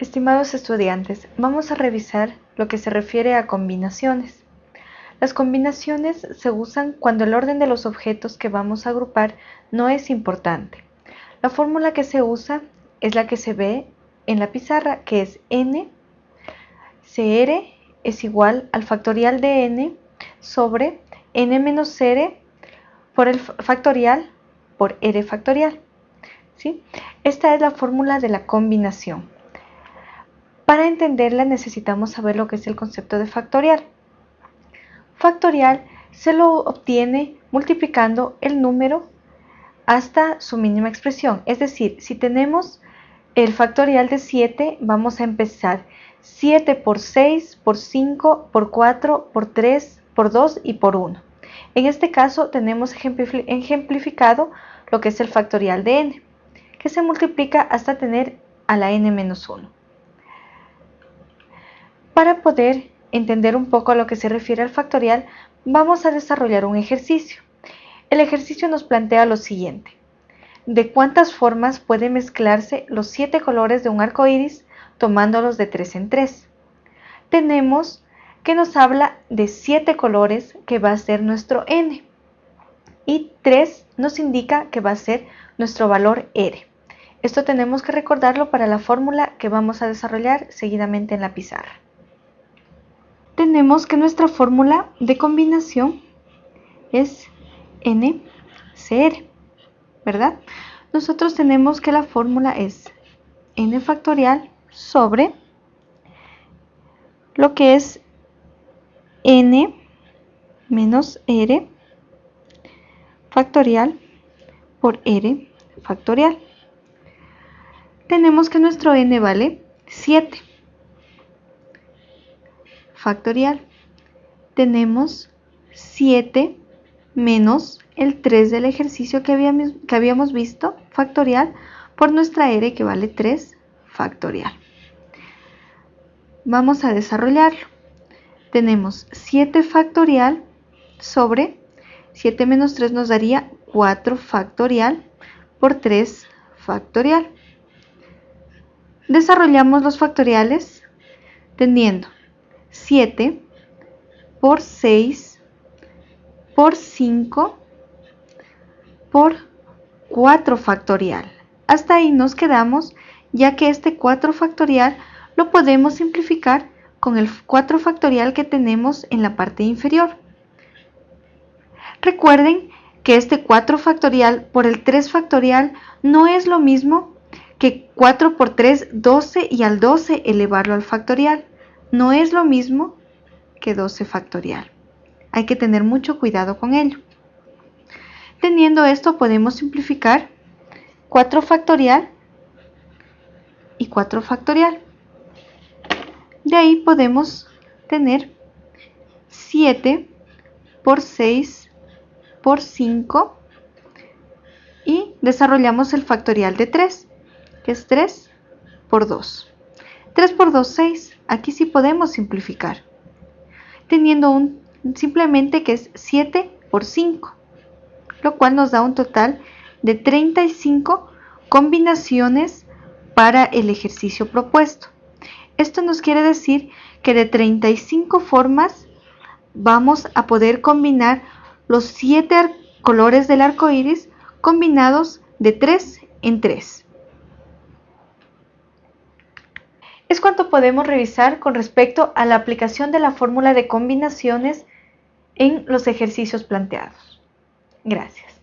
Estimados estudiantes, vamos a revisar lo que se refiere a combinaciones. Las combinaciones se usan cuando el orden de los objetos que vamos a agrupar no es importante. La fórmula que se usa es la que se ve en la pizarra, que es n cr es igual al factorial de n sobre n menos r por el factorial por r factorial. ¿sí? Esta es la fórmula de la combinación. Para entenderla necesitamos saber lo que es el concepto de factorial. Factorial se lo obtiene multiplicando el número hasta su mínima expresión. Es decir, si tenemos el factorial de 7, vamos a empezar 7 por 6, por 5, por 4, por 3, por 2 y por 1. En este caso tenemos ejemplificado lo que es el factorial de n, que se multiplica hasta tener a la n menos 1. Para poder entender un poco a lo que se refiere al factorial, vamos a desarrollar un ejercicio. El ejercicio nos plantea lo siguiente. ¿De cuántas formas pueden mezclarse los siete colores de un arco iris tomándolos de tres en tres? Tenemos que nos habla de siete colores que va a ser nuestro n y 3 nos indica que va a ser nuestro valor r. Esto tenemos que recordarlo para la fórmula que vamos a desarrollar seguidamente en la pizarra tenemos que nuestra fórmula de combinación es NCR, ¿verdad? Nosotros tenemos que la fórmula es n factorial sobre lo que es n menos r factorial por r factorial. Tenemos que nuestro n vale 7 factorial. Tenemos 7 menos el 3 del ejercicio que habíamos, que habíamos visto, factorial, por nuestra r que vale 3 factorial. Vamos a desarrollarlo. Tenemos 7 factorial sobre 7 menos 3 nos daría 4 factorial por 3 factorial. Desarrollamos los factoriales teniendo 7 por 6 por 5 por 4 factorial. Hasta ahí nos quedamos ya que este 4 factorial lo podemos simplificar con el 4 factorial que tenemos en la parte inferior. Recuerden que este 4 factorial por el 3 factorial no es lo mismo que 4 por 3, 12 y al 12 elevarlo al factorial no es lo mismo que 12 factorial. Hay que tener mucho cuidado con ello. Teniendo esto podemos simplificar 4 factorial y 4 factorial. De ahí podemos tener 7 por 6 por 5 y desarrollamos el factorial de 3, que es 3 por 2. 3 por 2, 6. Aquí sí podemos simplificar. Teniendo un simplemente que es 7 por 5. Lo cual nos da un total de 35 combinaciones para el ejercicio propuesto. Esto nos quiere decir que de 35 formas vamos a poder combinar los 7 colores del arco iris combinados de 3 en 3. Es cuanto podemos revisar con respecto a la aplicación de la fórmula de combinaciones en los ejercicios planteados. Gracias.